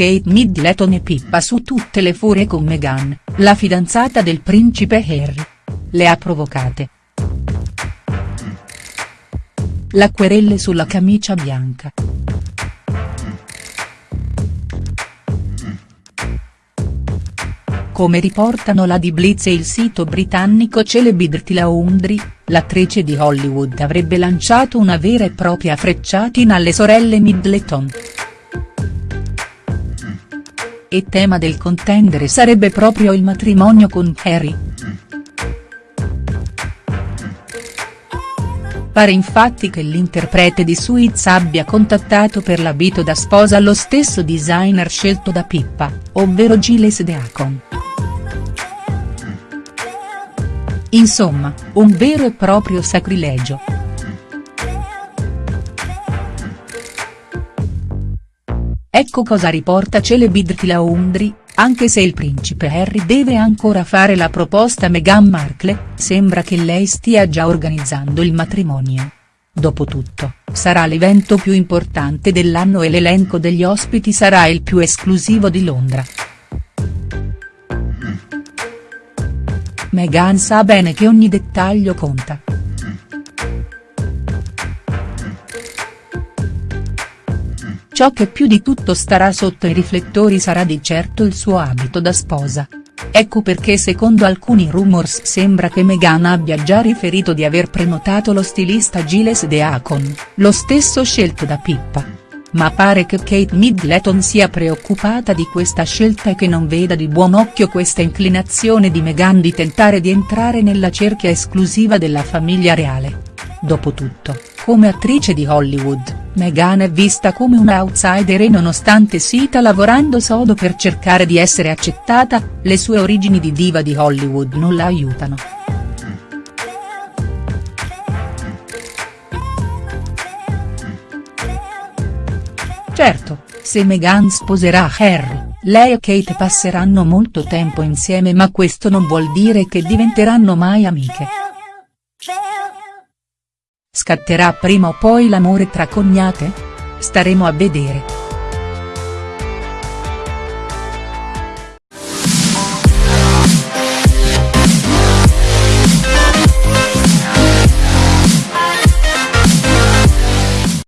Kate Middleton e Pippa su tutte le furie con Meghan, la fidanzata del principe Harry. Le ha provocate. La querelle sulla camicia bianca. Come riportano la di Blitz e il sito britannico Celebrity Laundry, l'attrice di Hollywood avrebbe lanciato una vera e propria frecciatina alle sorelle Middleton. E tema del contendere sarebbe proprio il matrimonio con Harry. Pare infatti che l'interprete di Suits abbia contattato per l'abito da sposa lo stesso designer scelto da Pippa, ovvero Giles Deacon. Insomma, un vero e proprio sacrilegio. Ecco cosa riporta Celebrity Laundry, anche se il principe Harry deve ancora fare la proposta a Meghan Markle, sembra che lei stia già organizzando il matrimonio. Dopotutto, sarà l'evento più importante dell'anno e l'elenco degli ospiti sarà il più esclusivo di Londra. Meghan sa bene che ogni dettaglio conta. Ciò che più di tutto starà sotto i riflettori sarà di certo il suo abito da sposa. Ecco perché secondo alcuni rumors sembra che Meghan abbia già riferito di aver prenotato lo stilista Giles Deacon, lo stesso scelto da Pippa ma pare che Kate Middleton sia preoccupata di questa scelta e che non veda di buon occhio questa inclinazione di Meghan di tentare di entrare nella cerchia esclusiva della famiglia reale. Dopotutto, come attrice di Hollywood, Meghan è vista come un outsider e nonostante stia lavorando sodo per cercare di essere accettata, le sue origini di diva di Hollywood non la aiutano. Certo, se Meghan sposerà Harry, lei e Kate passeranno molto tempo insieme ma questo non vuol dire che diventeranno mai amiche. Scatterà prima o poi l'amore tra cognate? Staremo a vedere.